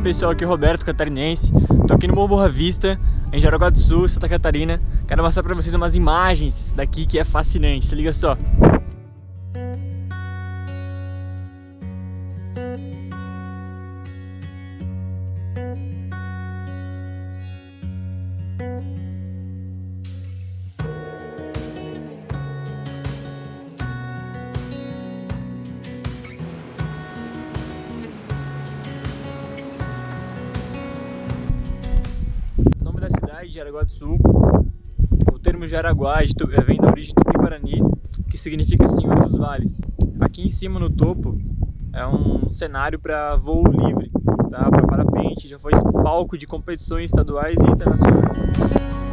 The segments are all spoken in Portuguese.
pessoal, aqui é Roberto, catarinense. Tô aqui no Morro Boa Vista, em Jaraguá do Sul, Santa Catarina. Quero mostrar pra vocês umas imagens daqui que é fascinante, se liga só Jaraguá do Sul. O termo Jaraguá é, vem da origem Tupi-Guarani, que significa Senhor dos Vales. Aqui em cima no topo é um cenário para voo livre, tá? para parapente, já foi palco de competições estaduais e internacionais.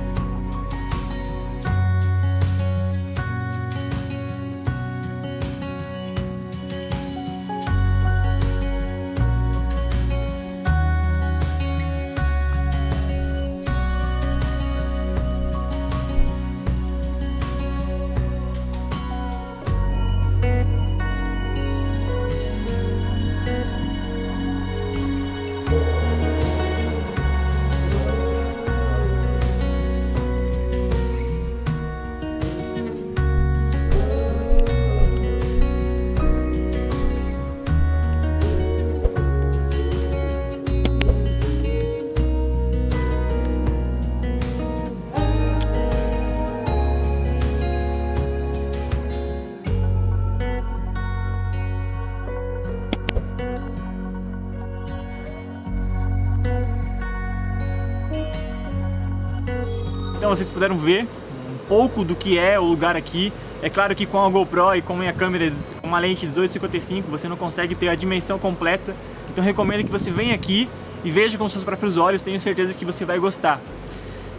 Vocês puderam ver um pouco do que é o lugar aqui. É claro que com a GoPro e com a minha câmera com uma lente 1855 você não consegue ter a dimensão completa. Então recomendo que você venha aqui e veja com seus próprios olhos, tenho certeza que você vai gostar.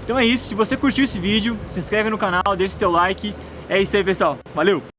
Então é isso, se você curtiu esse vídeo, se inscreve no canal, deixa seu like. É isso aí pessoal, valeu!